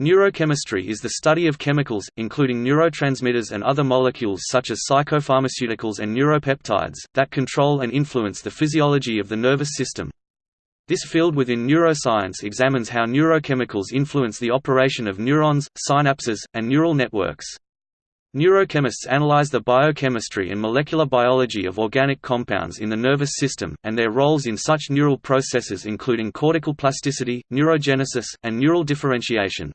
Neurochemistry is the study of chemicals, including neurotransmitters and other molecules such as psychopharmaceuticals and neuropeptides, that control and influence the physiology of the nervous system. This field within neuroscience examines how neurochemicals influence the operation of neurons, synapses, and neural networks. Neurochemists analyze the biochemistry and molecular biology of organic compounds in the nervous system, and their roles in such neural processes including cortical plasticity, neurogenesis, and neural differentiation.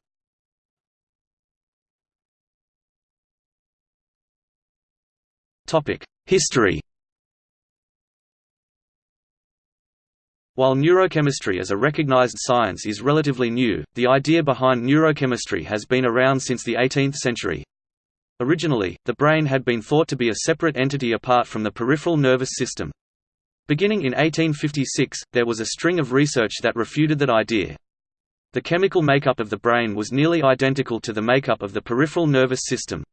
History While neurochemistry as a recognized science is relatively new, the idea behind neurochemistry has been around since the 18th century. Originally, the brain had been thought to be a separate entity apart from the peripheral nervous system. Beginning in 1856, there was a string of research that refuted that idea. The chemical makeup of the brain was nearly identical to the makeup of the peripheral nervous system.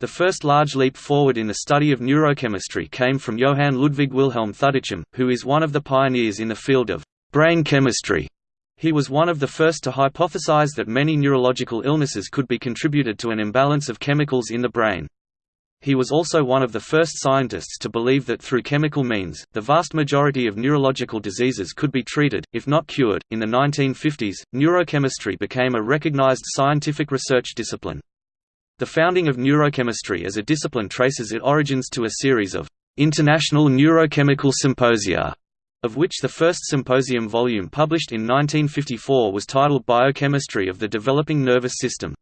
The first large leap forward in the study of neurochemistry came from Johann Ludwig Wilhelm Thudichum, who is one of the pioneers in the field of brain chemistry. He was one of the first to hypothesize that many neurological illnesses could be contributed to an imbalance of chemicals in the brain. He was also one of the first scientists to believe that through chemical means, the vast majority of neurological diseases could be treated, if not cured. In the 1950s, neurochemistry became a recognized scientific research discipline. The founding of neurochemistry as a discipline traces its origins to a series of international neurochemical symposia, of which the first symposium volume published in 1954 was titled Biochemistry of the Developing Nervous System.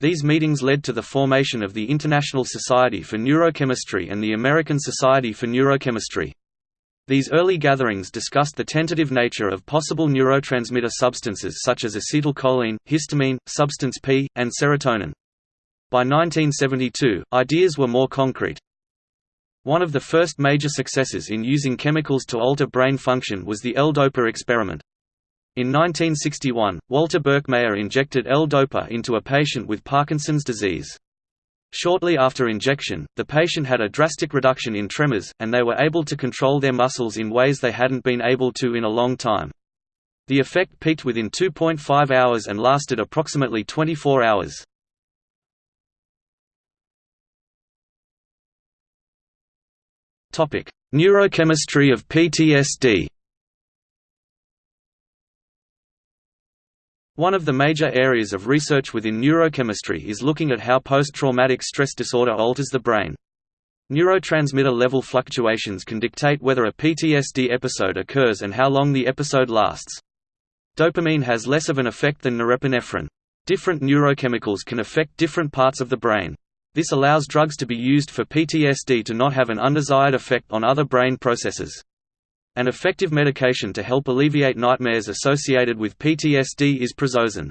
These meetings led to the formation of the International Society for Neurochemistry and the American Society for Neurochemistry. These early gatherings discussed the tentative nature of possible neurotransmitter substances such as acetylcholine, histamine, substance P, and serotonin. By 1972, ideas were more concrete. One of the first major successes in using chemicals to alter brain function was the L-DOPA experiment. In 1961, Walter Birkmayer injected L-DOPA into a patient with Parkinson's disease. Shortly after injection, the patient had a drastic reduction in tremors, and they were able to control their muscles in ways they hadn't been able to in a long time. The effect peaked within 2.5 hours and lasted approximately 24 hours. Neurochemistry of PTSD One of the major areas of research within neurochemistry is looking at how post-traumatic stress disorder alters the brain. Neurotransmitter level fluctuations can dictate whether a PTSD episode occurs and how long the episode lasts. Dopamine has less of an effect than norepinephrine. Different neurochemicals can affect different parts of the brain. This allows drugs to be used for PTSD to not have an undesired effect on other brain processes. An effective medication to help alleviate nightmares associated with PTSD is prazosin.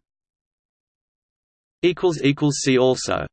See also